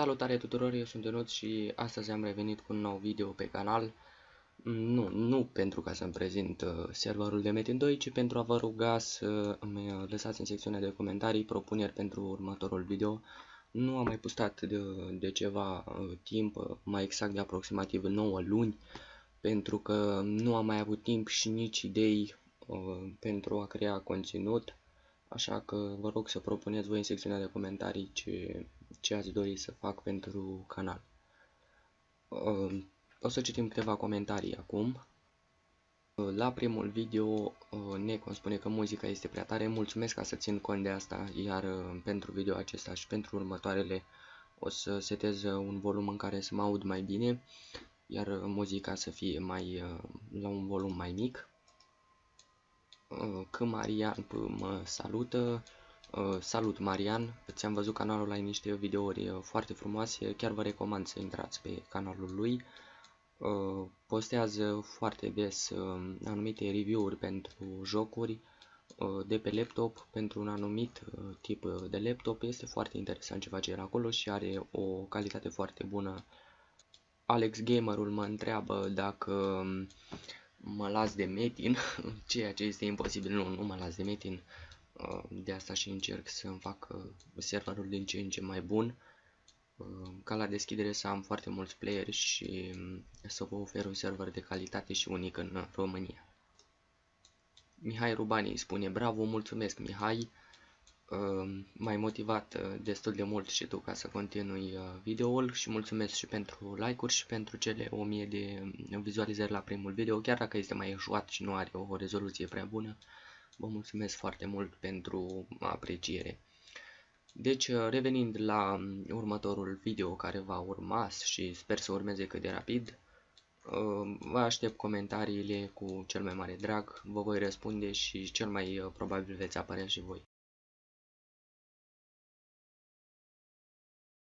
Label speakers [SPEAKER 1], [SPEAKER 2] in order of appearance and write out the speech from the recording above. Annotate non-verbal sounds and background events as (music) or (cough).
[SPEAKER 1] Salutare tuturor, eu sunt Ionuț și astăzi am revenit cu un nou video pe canal. Nu, nu pentru ca să-mi prezint uh, serverul de Metin 2, ci pentru a vă ruga să îmi uh, lăsați în secțiunea de comentarii propuneri pentru următorul video. Nu am mai postat de, de ceva uh, timp, mai exact de aproximativ 9 luni, pentru că nu am mai avut timp și nici idei pentru a crea conținut. Așa că vă rog să propuneți voi în secțiunea de comentarii ce, ce ați dori să fac pentru canal. Uh, o să citim câteva comentarii acum. Uh, la primul video, uh, Necon spune că muzica este prea tare. Mulțumesc ca să țin cont de asta, iar pentru video acesta și pentru următoarele o să setez un volum în care să mă aud mai bine, iar muzica să fie mai la un volum mai mic. Că Marian mă salută, Uh, salut Marian, ți-am văzut canalul, ai niște videouri uh, foarte frumoase, chiar vă recomand să intrați pe canalul lui. Uh, postează foarte des anumite review-uri pentru jocuri de pe laptop, pentru un anumit tip de laptop. Este foarte interesant ce face el acolo și are o calitate foarte bună. Alex Gamerul mă întreabă dacă um, mă las de Metin, (laughs) ceea ce este imposibil, nu, nu mă las de Metin. Uh, de asta și încerc să îmi fac uh, serverul din ce în ce mai bun uh, ca la deschidere să am foarte mulți playeri și um, să vă ofer un server de calitate și unic în România. Mihai Rubani spune bravo, mulțumesc Mihai, m-ai motivat destul de mult și tu ca să continui videoul și mulțumesc și pentru like-uri și pentru cele 1000 de um, vizualizări la primul video, chiar dacă este mai eșuat și nu are o rezoluție prea bună. Vă mulțumesc foarte mult pentru apreciere. Deci, revenind la următorul video care va urma și sper să urmeze cât de rapid, vă aștept comentariile cu cel mai mare drag, vă voi răspunde și cel mai probabil veți apărea și voi.